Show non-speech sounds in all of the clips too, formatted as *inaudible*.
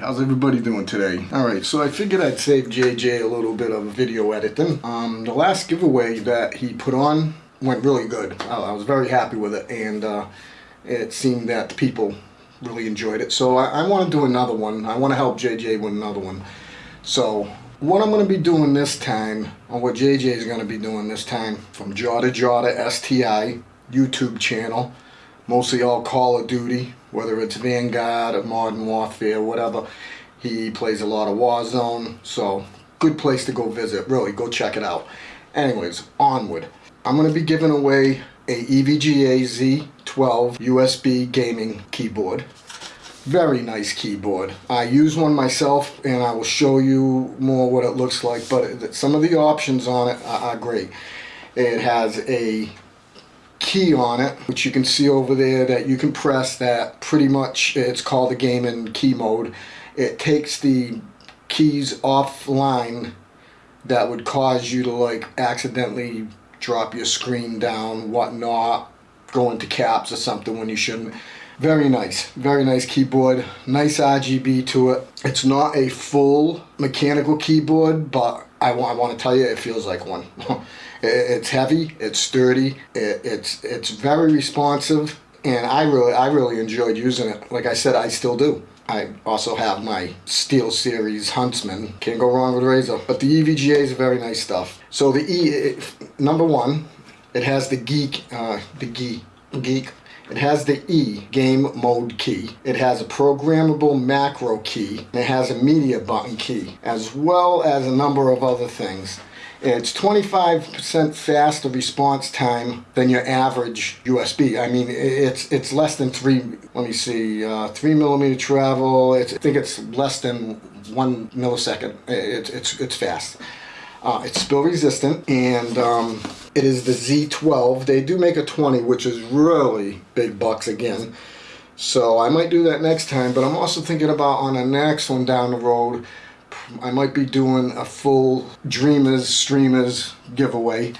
how's everybody doing today? Alright, so I figured I'd save JJ a little bit of video editing. Um, the last giveaway that he put on went really good. I, I was very happy with it, and uh, it seemed that people really enjoyed it. So I, I want to do another one. I want to help JJ with another one. So what I'm going to be doing this time, or what JJ is going to be doing this time, from Jota Jota STI YouTube channel, mostly all Call of Duty, whether it's Vanguard or Modern Warfare, whatever. He plays a lot of Warzone, so good place to go visit. Really, go check it out. Anyways, onward. I'm going to be giving away a EVGA Z12 USB gaming keyboard. Very nice keyboard. I use one myself and I will show you more what it looks like, but some of the options on it are, great. It has a key on it, which you can see over there that you can press that pretty much, it's called the game in key mode. It takes the keys offline that would cause you to like accidentally drop your screen down, whatnot, go into caps or something when you shouldn't. Very nice, very nice keyboard, nice RGB to it. It's not a full mechanical keyboard, but I I want to tell you it feels like one. *laughs* it's heavy, it's sturdy, it, it's it's very responsive, and I really I really enjoyed using it. Like I said, I still do. I also have my Steel Series Huntsman. Can't go wrong with Razer. But the EVGA is very nice stuff. So the E, it, number one, it has the geek, uh, the geek, geek. It has the E game mode key. It has a programmable macro key. It has a media button key, as well as a number of other things. It's 25% faster response time than your average USB. I mean, it's it's less than three, let me see, uh, three millimeter travel. It's, I think it's less than one millisecond. It's, it's, it's fast. Uh, it's spill resistant and um, it is the Z12. They do make a 20, which is really big bucks again. So I might do that next time, but I'm also thinking about on the next one down the road, I might be doing a full Dreamers Streamers giveaway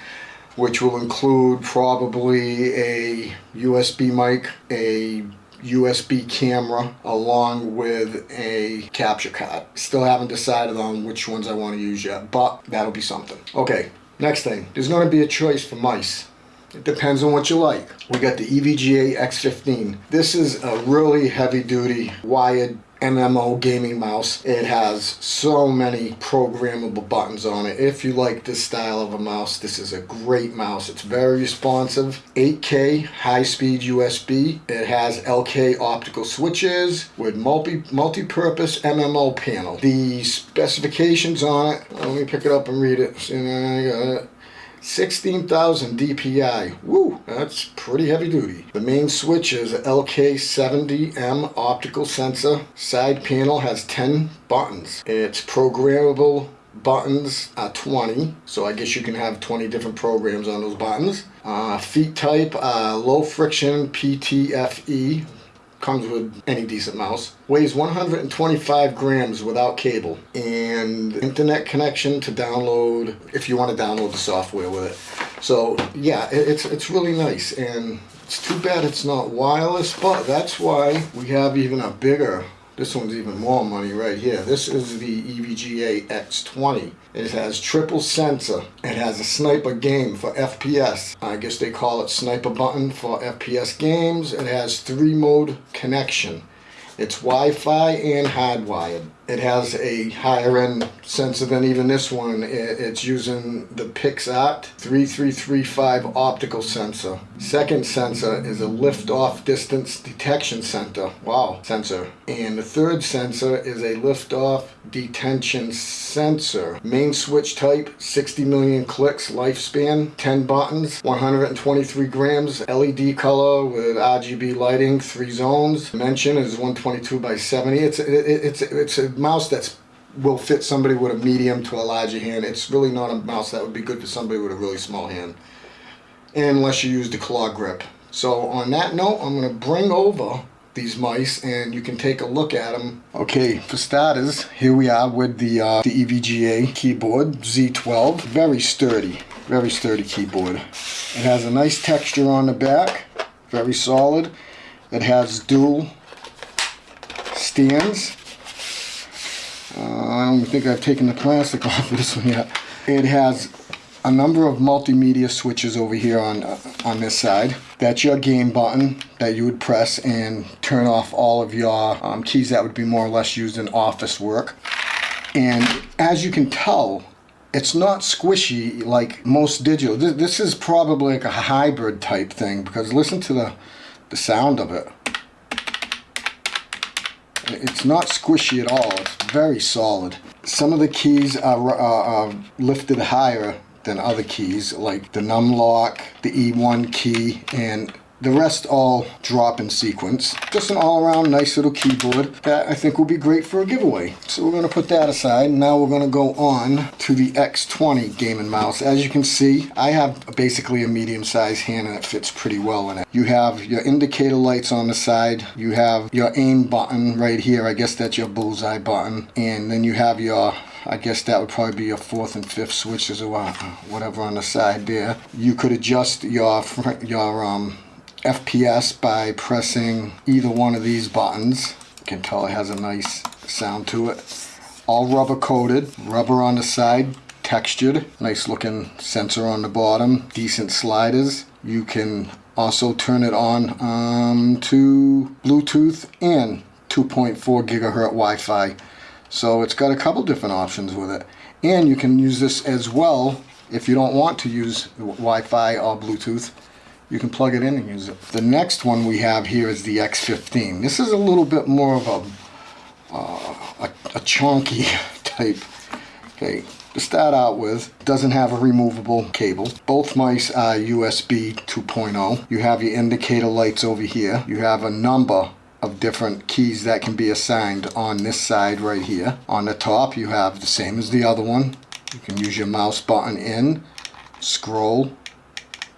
which will include probably a USB mic, a USB camera, along with a capture card. Still haven't decided on which ones I want to use yet, but that'll be something. Okay, next thing. There's going to be a choice for mice. It depends on what you like. We got the EVGA X15. This is a really heavy duty wired MMO gaming mouse. It has so many programmable buttons on it. If you like this style of a mouse, this is a great mouse. It's very responsive. 8K high-speed USB. It has LK optical switches with multi multi-purpose MMO panel. The specifications on it, let me pick it up and read it. 16,000 DPI. Woo, that's pretty heavy duty. The main switch is LK70M optical sensor. Side panel has 10 buttons. It's programmable buttons are 20 so I guess you can have 20 different programs on those buttons uh, feet type uh, low friction PTFE comes with any decent mouse. Weighs 125 grams without cable. And internet connection to download, if you want to download the software with it. So yeah, it's, it's really nice. And it's too bad it's not wireless, but that's why we have even a bigger this one's even more money right here. This is the EVGA X20. It has triple sensor. It has a sniper game for FPS. I guess they call it sniper button for FPS games. It has three mode connection. It's Wi-Fi and hardwired. It has a higher end sensor than even this one. It's using the PixArt 3335 optical sensor. Second sensor is a lift-off distance detection center. Wow, sensor. And the third sensor is a lift-off detention sensor. Main switch type, 60 million clicks, lifespan, 10 buttons, 123 grams, LED color with RGB lighting, three zones. Dimension is 122 by 70. It's it, it's it's a mouse that's will fit somebody with a medium to a larger hand. It's really not a mouse that would be good for somebody with a really small hand. Unless you use the claw grip. So on that note, I'm going to bring over these mice and you can take a look at them. Okay, for starters, here we are with the, uh, the EVGA keyboard, Z12. Very sturdy, very sturdy keyboard. It has a nice texture on the back, very solid. It has dual stands don't think I've taken the plastic *laughs* off of this one yet. It has a number of multimedia switches over here on uh, on this side. That's your game button that you would press and turn off all of your um, keys that would be more or less used in office work. And as you can tell, it's not squishy like most digital. This, this is probably like a hybrid type thing because listen to the, the sound of it. It's not squishy at all. It's very solid. Some of the keys are, are, are lifted higher than other keys like the num lock, the E1 key, and the rest all drop in sequence. Just an all-around nice little keyboard that I think will be great for a giveaway. So we're going to put that aside. Now we're going to go on to the X20 Game & Mouse. As you can see, I have basically a medium-sized hand and it fits pretty well in it. You have your indicator lights on the side. You have your aim button right here. I guess that's your bullseye button. And then you have your I guess that would probably be your fourth and fifth switches or whatever on the side there. You could adjust your your um, FPS by pressing either one of these buttons. You can tell it has a nice sound to it. All rubber coated, rubber on the side, textured, nice looking sensor on the bottom, decent sliders. You can also turn it on um, to Bluetooth and 2.4 gigahertz Wi-Fi. So it's got a couple different options with it. And you can use this as well if you don't want to use Wi-Fi or Bluetooth. You can plug it in and use it. The next one we have here is the X15. This is a little bit more of a, uh, a, a chunky *laughs* type. Okay, to start out with, doesn't have a removable cable. Both mice are USB 2.0. You have your indicator lights over here. You have a number of different keys that can be assigned on this side right here. On the top you have the same as the other one. You can use your mouse button in, scroll,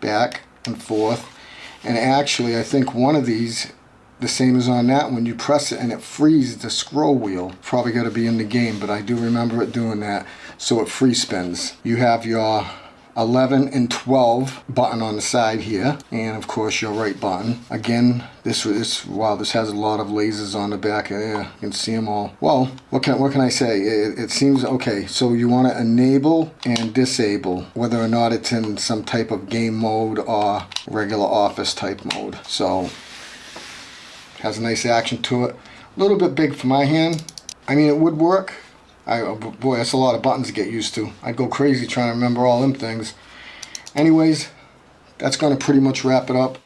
back and forth. And actually I think one of these, the same as on that one, you press it and it frees the scroll wheel. Probably got to be in the game, but I do remember it doing that. So it free spins. You have your 11 and 12 button on the side here. And of course your right button. Again this is wow this has a lot of lasers on the back there you can see them all. Well what can what can I say? It, it seems okay. So you want to enable and disable whether or not it's in some type of game mode or regular office type mode. So has a nice action to it. A little bit big for my hand. I mean it would work I, oh, boy, that's a lot of buttons to get used to. I'd go crazy trying to remember all them things. Anyways, that's going to pretty much wrap it up.